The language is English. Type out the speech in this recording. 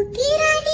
Ukirani